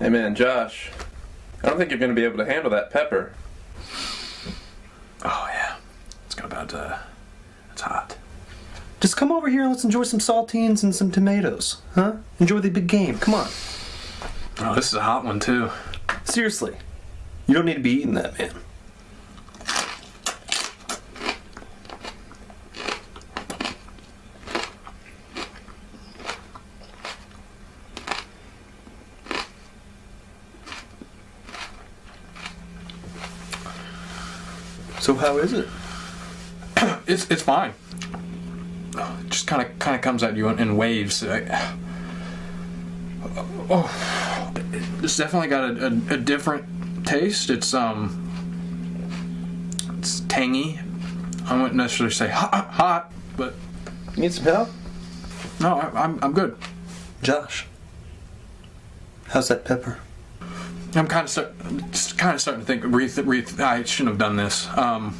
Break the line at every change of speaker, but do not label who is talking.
Hey man, Josh. I don't think you're going to be able to handle that pepper.
Oh yeah, it's got about uh, it's hot.
Just come over here and let's enjoy some saltines and some tomatoes, huh? Enjoy the big game. Come on.
Oh, this is a hot one too.
Seriously. You don't need to be eating that, man. So how is it?
It's it's fine. It just kind of kind of comes at you in, in waves. I- oh, it's definitely got a, a, a different taste. It's um, it's tangy. I wouldn't necessarily say hot, hot but
Need some help?
no, I, I'm I'm good.
Josh. How's that pepper?
I'm kind of start, just kind of starting to think. Re- re- I shouldn't have done this. Um,